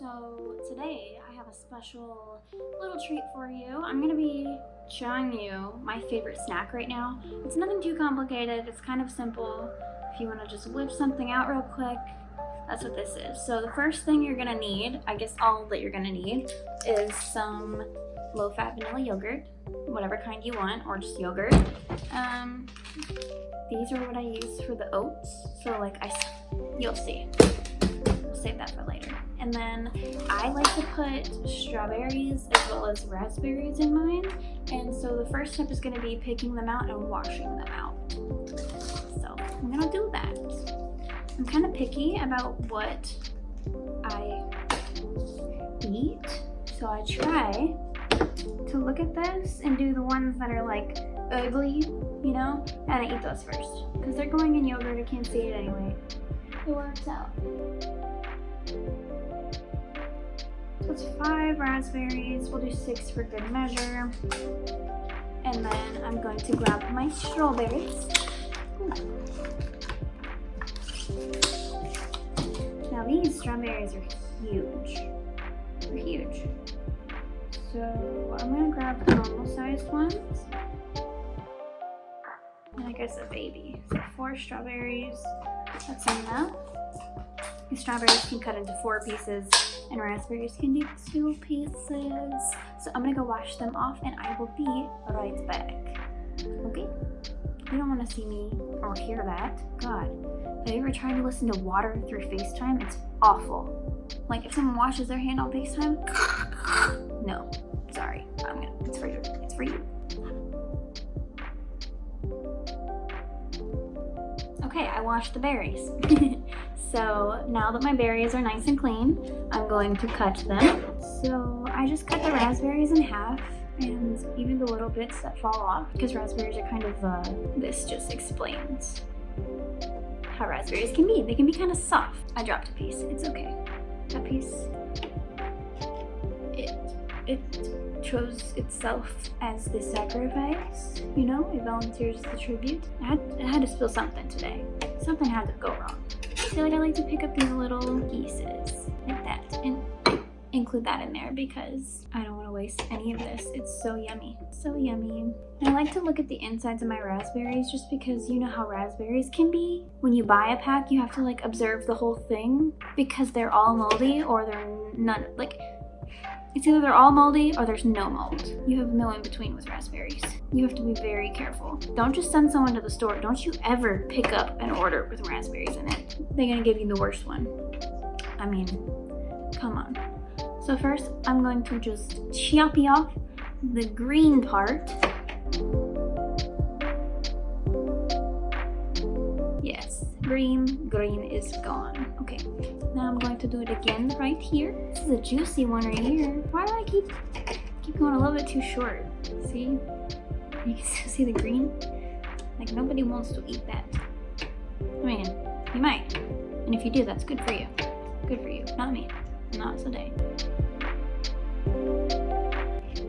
So today I have a special little treat for you. I'm gonna be showing you my favorite snack right now. It's nothing too complicated, it's kind of simple. If you wanna just whip something out real quick, that's what this is. So the first thing you're gonna need, I guess all that you're gonna need, is some low-fat vanilla yogurt, whatever kind you want, or just yogurt. Um, these are what I use for the oats. So like I, you'll see save that for later. And then I like to put strawberries as well as raspberries in mine. And so the first step is gonna be picking them out and washing them out. So I'm gonna do that. I'm kind of picky about what I eat. So I try to look at this and do the ones that are like ugly, you know? And I eat those first. Because they're going in yogurt, I can't see it anyway. It works out. It's five raspberries. We'll do six for good measure. And then I'm going to grab my strawberries. Now these strawberries are huge. They're huge. So I'm gonna grab the normal sized ones. And I guess a baby. So four strawberries. That's enough. The strawberries can cut into four pieces and raspberries can do two pieces. So I'm gonna go wash them off and I will be right back. Okay? You don't wanna see me or hear that. God, have you ever tried to listen to water through FaceTime? It's awful. Like if someone washes their hand on FaceTime, no, sorry, I'm gonna, it's for you, it's for you. Okay, I washed the berries. So now that my berries are nice and clean, I'm going to cut them. So I just cut the raspberries in half and even the little bits that fall off because raspberries are kind of, uh, this just explains how raspberries can be. They can be kind of soft. I dropped a piece, it's okay. That piece, it, it chose itself as the sacrifice, you know, it volunteers the tribute. I had, I had to spill something today. Something had to go wrong. I feel like I like to pick up these little pieces like that and include that in there because I don't want to waste any of this. It's so yummy, so yummy. And I like to look at the insides of my raspberries just because you know how raspberries can be. When you buy a pack, you have to like observe the whole thing because they're all moldy or they're none, like it's either they're all moldy or there's no mold. You have no in between with raspberries. You have to be very careful. Don't just send someone to the store. Don't you ever pick up an order with raspberries in it. They're gonna give you the worst one. I mean, come on. So first, I'm going to just chop off the green part. Yes, green, green is gone. Okay, now I'm going to do it again right here. This is a juicy one right here. Why do I keep keep going a little bit too short? See? You can still see the green? Like nobody wants to eat that. I mean, you might. And if you do, that's good for you. Good for you, not me. Not today.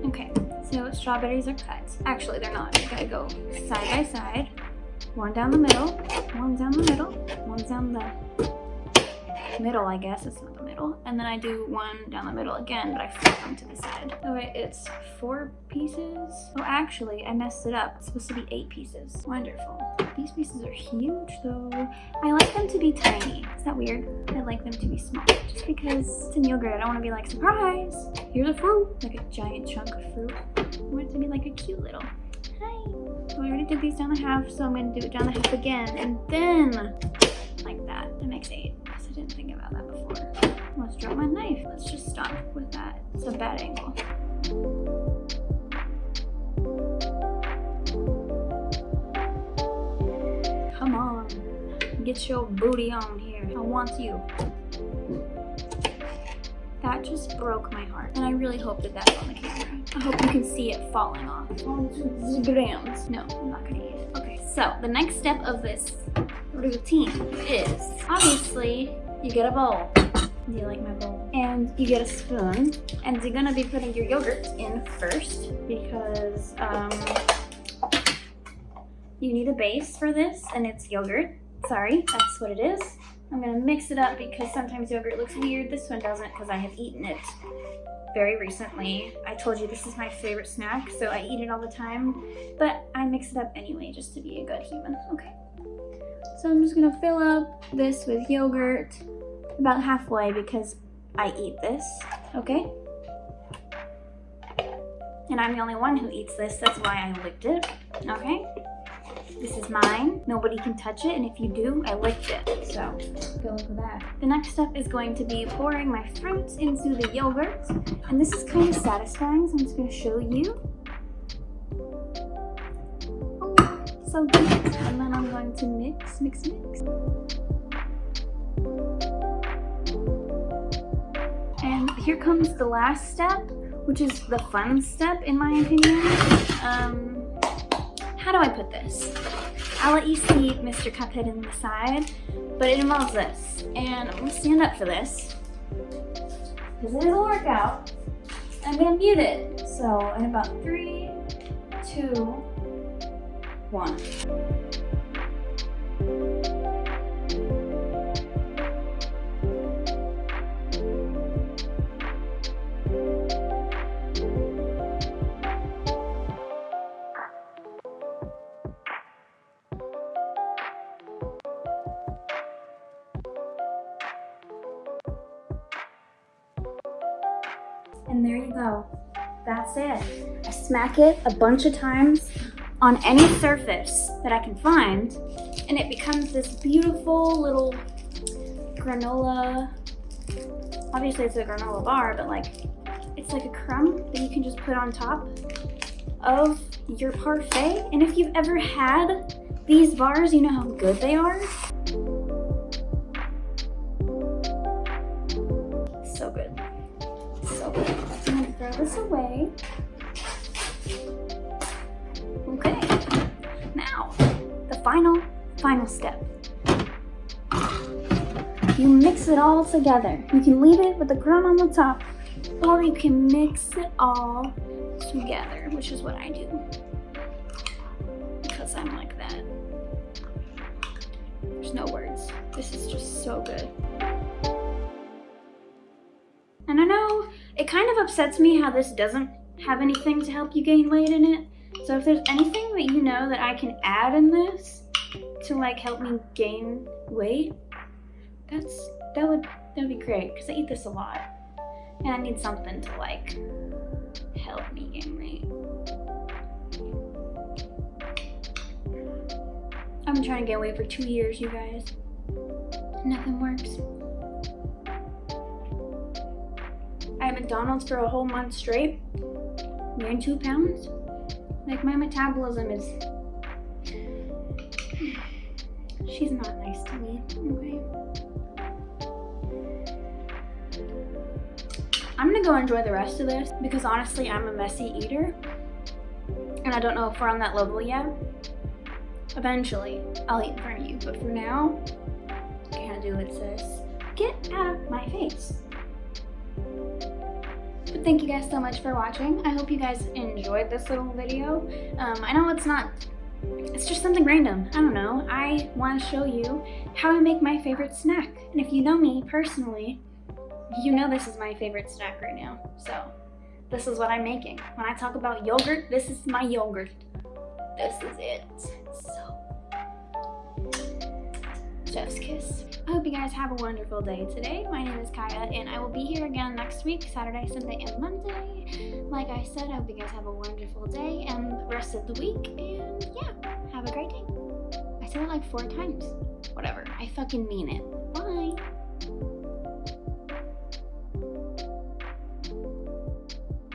Okay, so strawberries are cut. Actually, they're not. They gotta go side by side. One down the middle, one down the middle, one down the middle, I guess. It's not the middle. And then I do one down the middle again, but I flip them to the side. Oh, okay, it's four pieces. Oh, actually, I messed it up. It's supposed to be eight pieces. Wonderful. These pieces are huge, though. I like them to be tiny. Is that weird? I like them to be small. Just because it's in yogurt, I don't want to be like, surprise! Here's a fruit! Like a giant chunk of fruit. I want it to be like a cute little hi. So I already did these down the half, so I'm going to do it down the half again. And then, like that. That makes eight. I didn't think about that before. Let's drop my knife. Let's just stop with that. It's a bad angle. Come on. Get your booty on here. I want you. That just broke my heart. And I really hope that that's on the camera. I hope you can see it falling off. grams. No, I'm not gonna eat it. Okay, so the next step of this routine is obviously you get a bowl. Do you like my bowl? And you get a spoon and you're gonna be putting your yogurt in first because um, you need a base for this and it's yogurt. Sorry, that's what it is. I'm gonna mix it up because sometimes yogurt looks weird. This one doesn't because I have eaten it very recently. I told you this is my favorite snack, so I eat it all the time, but I mix it up anyway just to be a good human. Okay. So I'm just gonna fill up this with yogurt about halfway because I eat this, okay? And I'm the only one who eats this, that's why I licked it, okay? This is mine. Nobody can touch it, and if you do, I licked it. So, go with that. The next step is going to be pouring my fruits into the yogurt. And this is kind of satisfying, so I'm just gonna show you. Oh, so good. And then I'm going to mix, mix, mix. And here comes the last step, which is the fun step in my opinion. Um, how do I put this? I'll let you see Mr. Cuphead in the side, but it involves this. And I'm gonna stand up for this, because it is a workout. I'm gonna mute it. So in about three, two, one. And there you go. That's it. I smack it a bunch of times on any surface that I can find, and it becomes this beautiful little granola. Obviously it's a granola bar, but like, it's like a crumb that you can just put on top of your parfait. And if you've ever had these bars, you know how good they are. This away. Okay, now the final, final step. You mix it all together. You can leave it with the crumb on the top, or you can mix it all together, which is what I do. Because I'm like that. There's no words. This is just so good. Kind of upsets me how this doesn't have anything to help you gain weight in it. So if there's anything that you know that I can add in this to like help me gain weight, that's that would that would be great because I eat this a lot. And I need something to like help me gain weight. I've been trying to gain weight for two years, you guys. Nothing works. McDonald's for a whole month straight, gained two pounds. Like my metabolism is, she's not nice to me, okay? I'm gonna go enjoy the rest of this because honestly, I'm a messy eater. And I don't know if we're on that level yet. Eventually, I'll eat in front of you, but for now, can't do it, sis. Get out of my face. But thank you guys so much for watching. I hope you guys enjoyed this little video. Um, I know it's not, it's just something random. I don't know. I want to show you how I make my favorite snack. And if you know me personally, you know this is my favorite snack right now. So this is what I'm making. When I talk about yogurt, this is my yogurt. This is it. Chef's kiss. I hope you guys have a wonderful day today. My name is Kaya, and I will be here again next week, Saturday, Sunday, and Monday. Like I said, I hope you guys have a wonderful day and the rest of the week, and yeah, have a great day. I said it like four times. Whatever, I fucking mean it. Bye!